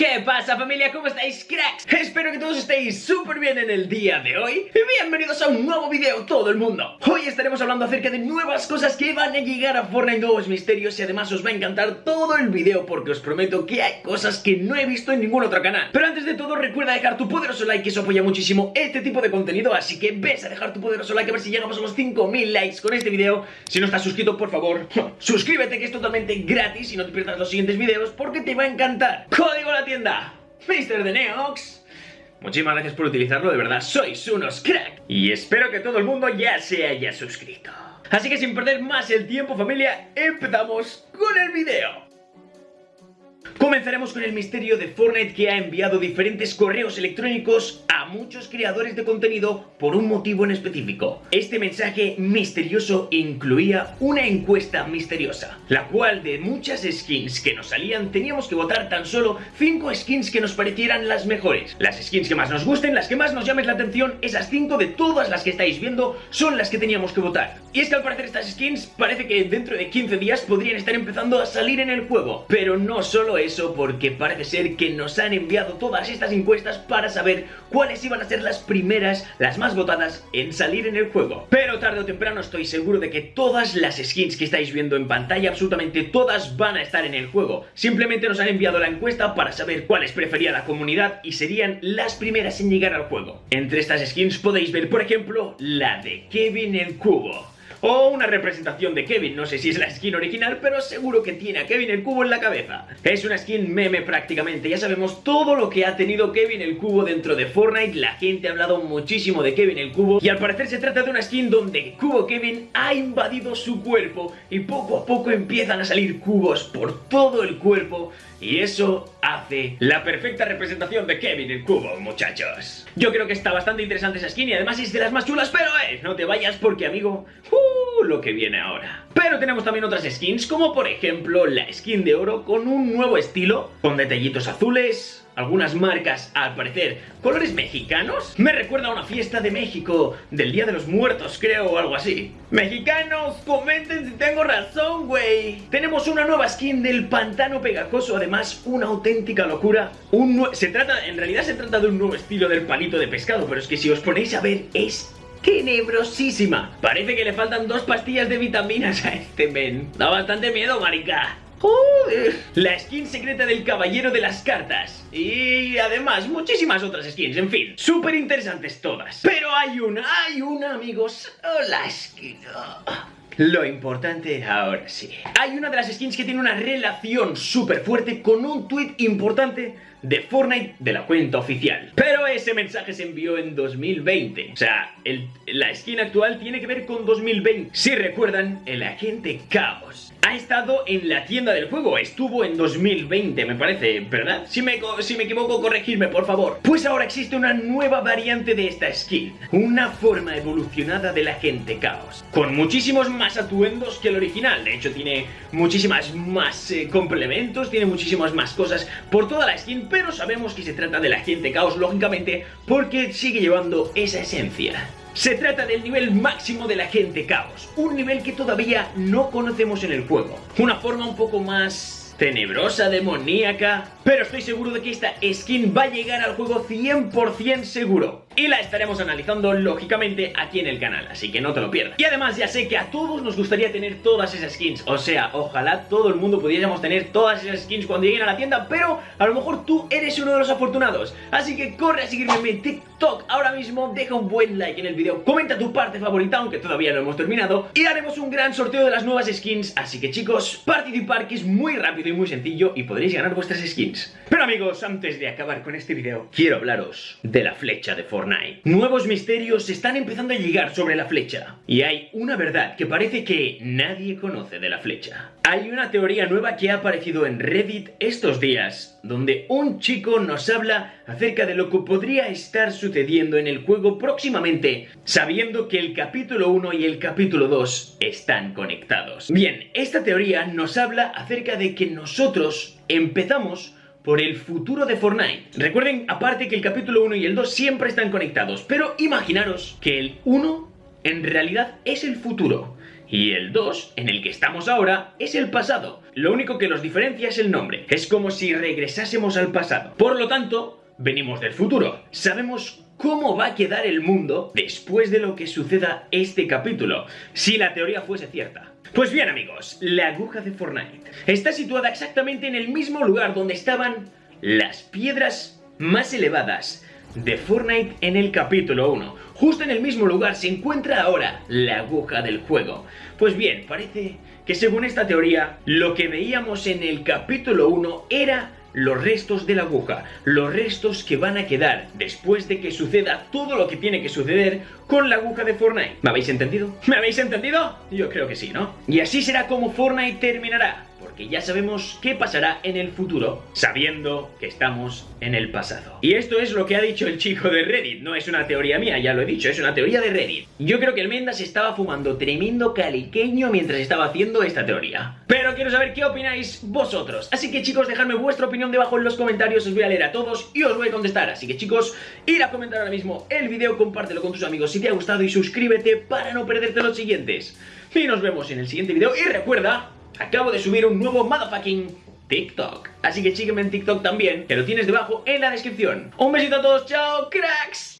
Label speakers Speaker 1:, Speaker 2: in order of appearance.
Speaker 1: ¿Qué pasa familia? ¿Cómo estáis cracks? Espero que todos estéis súper bien en el día de hoy. Y bienvenidos a un nuevo video todo el mundo. Hoy estaremos hablando acerca de nuevas cosas que van a llegar a Fortnite Nuevos misterios y además os va a encantar todo el video Porque os prometo que hay cosas que no he visto en ningún otro canal. Pero antes de todo recuerda dejar tu poderoso like que eso apoya muchísimo este tipo de contenido Así que ves a dejar tu poderoso like a ver si llegamos a los 5000 likes con este video. Si no estás suscrito por favor suscríbete que es totalmente gratis y no te pierdas los siguientes videos porque te va a encantar. Código la tienda Mr. de Neox. Muchísimas gracias por utilizarlo, de verdad, sois unos crack Y espero que todo el mundo ya se haya suscrito. Así que sin perder más el tiempo familia, empezamos con el video. Comenzaremos con el misterio de Fortnite que ha enviado diferentes correos electrónicos muchos creadores de contenido por un motivo en específico. Este mensaje misterioso incluía una encuesta misteriosa, la cual de muchas skins que nos salían teníamos que votar tan solo 5 skins que nos parecieran las mejores. Las skins que más nos gusten, las que más nos llamen la atención, esas 5 de todas las que estáis viendo son las que teníamos que votar. Y es que al parecer estas skins parece que dentro de 15 días podrían estar empezando a salir en el juego, pero no solo eso porque parece ser que nos han enviado todas estas encuestas para saber cuáles iban a ser las primeras, las más votadas en salir en el juego. Pero tarde o temprano estoy seguro de que todas las skins que estáis viendo en pantalla, absolutamente todas van a estar en el juego. Simplemente nos han enviado la encuesta para saber cuáles prefería la comunidad y serían las primeras en llegar al juego. Entre estas skins podéis ver, por ejemplo, la de Kevin el Cubo o una representación de Kevin, no sé si es la skin original, pero seguro que tiene a Kevin el cubo en la cabeza. Es una skin meme prácticamente, ya sabemos todo lo que ha tenido Kevin el cubo dentro de Fortnite, la gente ha hablado muchísimo de Kevin el cubo, y al parecer se trata de una skin donde Cubo Kevin ha invadido su cuerpo, y poco a poco empiezan a salir cubos por todo el cuerpo, y eso hace la perfecta representación de Kevin el cubo, muchachos. Yo creo que está bastante interesante esa skin y además es de las más chulas, pero eh, no te vayas porque, amigo, uh, lo que viene ahora. Pero tenemos también otras skins, como por ejemplo la skin de oro con un nuevo estilo, con detallitos azules, algunas marcas, al parecer, colores mexicanos. Me recuerda a una fiesta de México, del Día de los Muertos, creo, o algo así. Mexicanos, comenten si tengo razón, güey. Tenemos una nueva skin del pantano pegajoso, además, una auténtica locura. Un se trata, en realidad se trata de un nuevo estilo del palito de pescado, pero es que si os ponéis a ver, es tenebrosísima. Parece que le faltan dos pastillas de vitaminas a este men. Da bastante miedo, marica. ¡Joder! La skin secreta del caballero de las cartas. Y además muchísimas otras skins, en fin. Súper interesantes todas. Pero hay una, hay una, amigos. La skin... Lo importante ahora sí. Hay una de las skins que tiene una relación súper fuerte con un tweet importante de Fortnite de la cuenta oficial. Pero ese mensaje se envió en 2020. O sea, la skin actual tiene que ver con 2020. Si recuerdan, el agente Caos ha estado en la tienda del juego. Estuvo en 2020, me parece, ¿verdad? Si me, si me equivoco, corregirme, por favor. Pues ahora existe una nueva variante de esta skin. Una forma evolucionada del agente Caos. Con muchísimos más atuendos que el original. De hecho, tiene muchísimas más eh, complementos, tiene muchísimas más cosas por toda la skin pero sabemos que se trata del agente caos, lógicamente, porque sigue llevando esa esencia. Se trata del nivel máximo del agente caos, un nivel que todavía no conocemos en el juego. Una forma un poco más tenebrosa, demoníaca, pero estoy seguro de que esta skin va a llegar al juego 100% seguro y la estaremos analizando lógicamente aquí en el canal, así que no te lo pierdas. Y además ya sé que a todos nos gustaría tener todas esas skins, o sea, ojalá todo el mundo pudiéramos tener todas esas skins cuando lleguen a la tienda, pero a lo mejor tú eres uno de los afortunados. Así que corre a seguirme en mi TikTok ahora mismo, deja un buen like en el video, comenta tu parte favorita, aunque todavía no hemos terminado, y haremos un gran sorteo de las nuevas skins, así que chicos, participar que es muy rápido y muy sencillo y podréis ganar vuestras skins. Pero amigos, antes de acabar con este video, quiero hablaros de la flecha de Fortnite. Nuevos misterios están empezando a llegar sobre la flecha. Y hay una verdad que parece que nadie conoce de la flecha. Hay una teoría nueva que ha aparecido en Reddit estos días, donde un chico nos habla acerca de lo que podría estar sucediendo en el juego próximamente, sabiendo que el capítulo 1 y el capítulo 2 están conectados. Bien, esta teoría nos habla acerca de que nosotros empezamos por el futuro de Fortnite. Recuerden, aparte que el capítulo 1 y el 2 siempre están conectados, pero imaginaros que el 1 en realidad es el futuro Y el 2, en el que estamos ahora, es el pasado. Lo único que los diferencia es el nombre. Es como si regresásemos al pasado. Por lo tanto, venimos del futuro. Sabemos cómo va a quedar el mundo después de lo que suceda este capítulo, si la teoría fuese cierta. Pues bien amigos, la aguja de Fortnite está situada exactamente en el mismo lugar donde estaban las piedras más elevadas de Fortnite en el capítulo 1. Justo en el mismo lugar se encuentra ahora la aguja del juego. Pues bien, parece que según esta teoría, lo que veíamos en el capítulo 1 era los restos de la aguja, los restos que van a quedar después de que suceda todo lo que tiene que suceder con la aguja de Fortnite. ¿Me habéis entendido? ¿Me habéis entendido? Yo creo que sí, ¿no? Y así será como Fortnite terminará porque ya sabemos qué pasará en el futuro, sabiendo que estamos en el pasado. Y esto es lo que ha dicho el chico de Reddit, no es una teoría mía, ya lo he dicho, es una teoría de Reddit. Yo creo que el Mendas estaba fumando tremendo caliqueño mientras estaba haciendo esta teoría. Pero quiero saber qué opináis vosotros. Así que chicos, dejadme vuestra opinión debajo en los comentarios, os voy a leer a todos y os voy a contestar. Así que chicos, ir a comentar ahora mismo el vídeo, compártelo con tus amigos si te ha gustado y suscríbete para no perderte los siguientes. Y nos vemos en el siguiente vídeo y recuerda acabo de subir un nuevo motherfucking TikTok. Así que sígueme en TikTok también, que lo tienes debajo en la descripción. Un besito a todos, chao, cracks.